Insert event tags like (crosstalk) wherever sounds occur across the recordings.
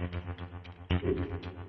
Thank (laughs) you.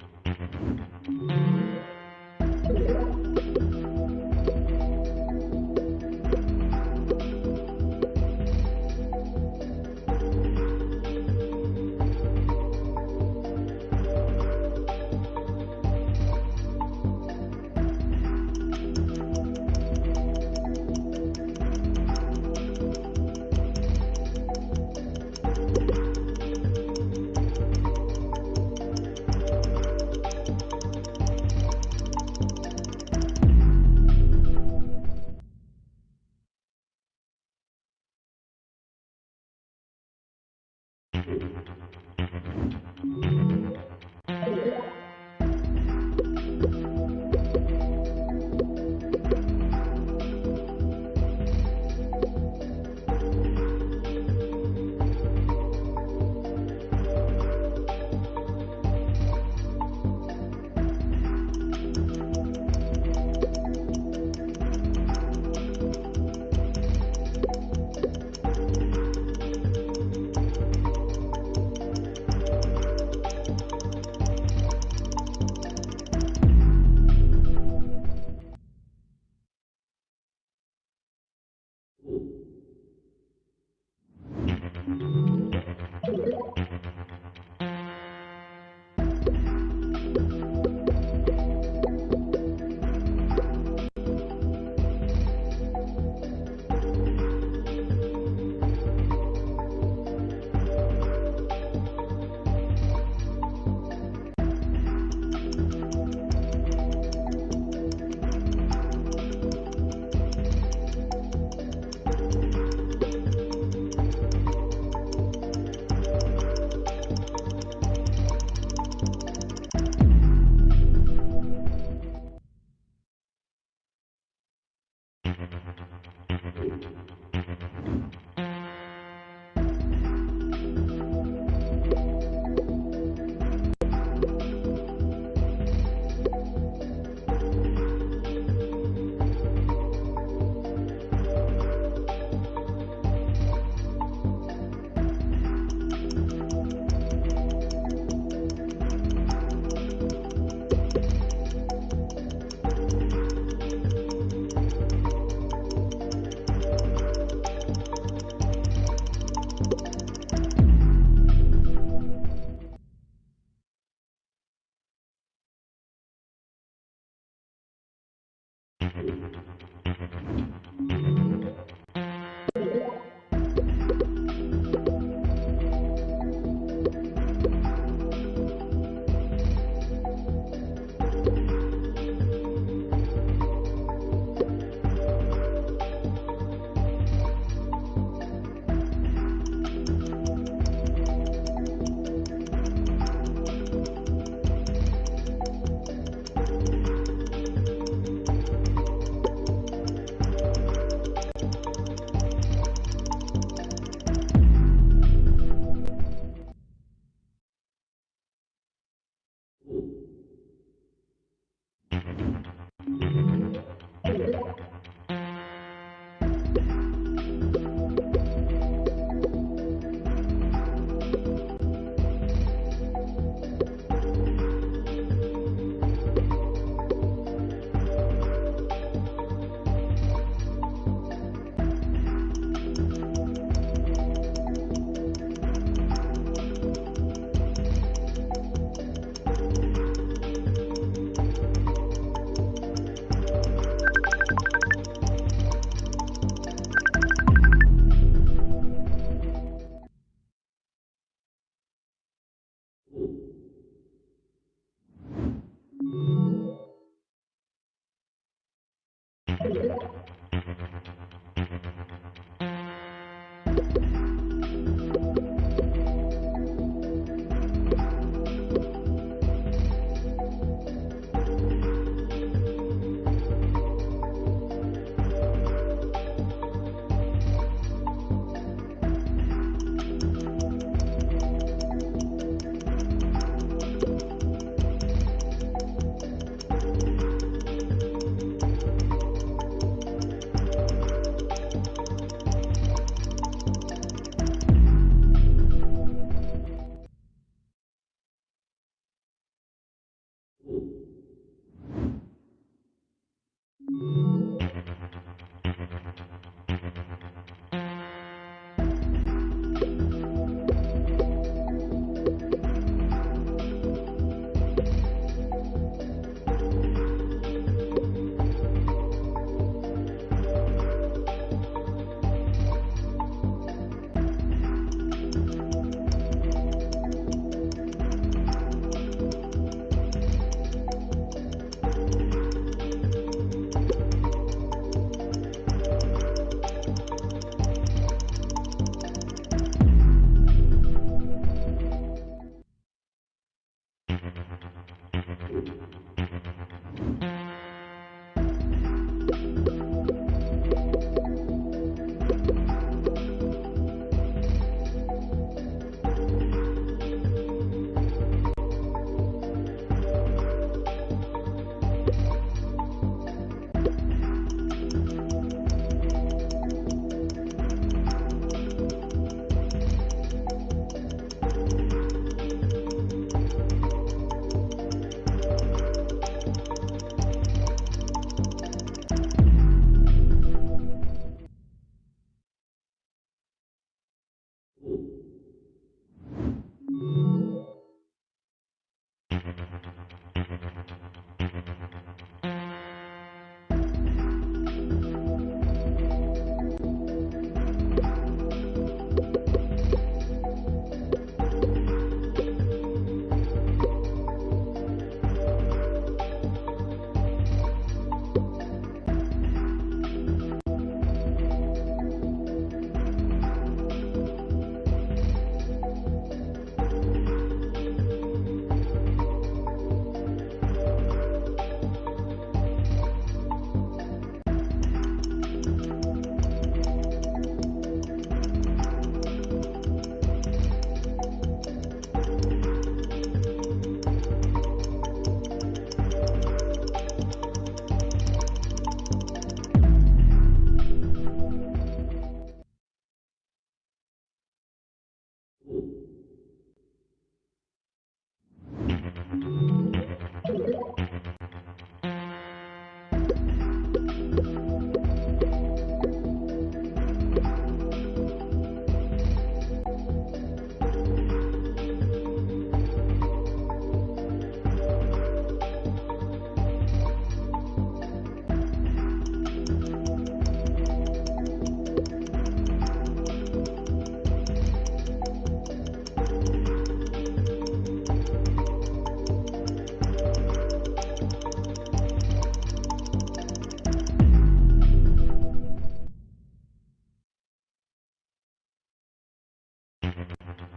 Gracias.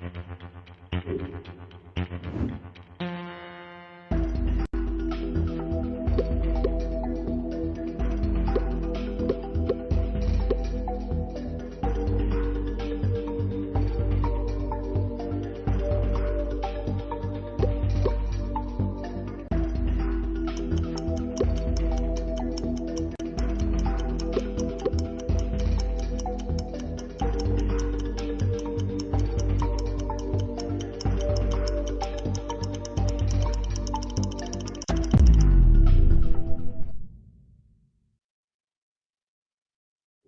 Gracias.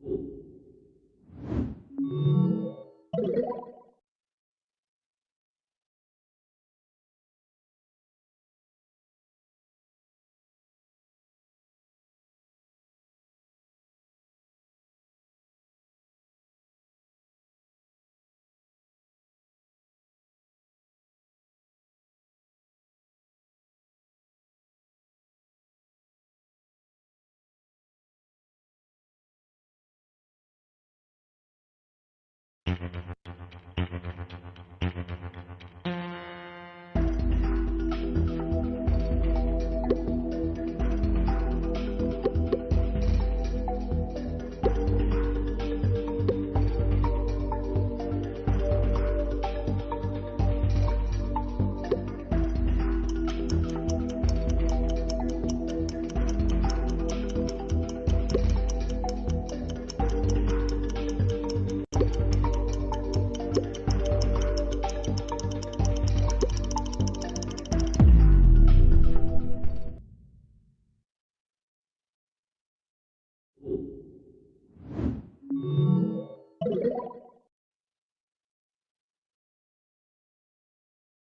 Thank you.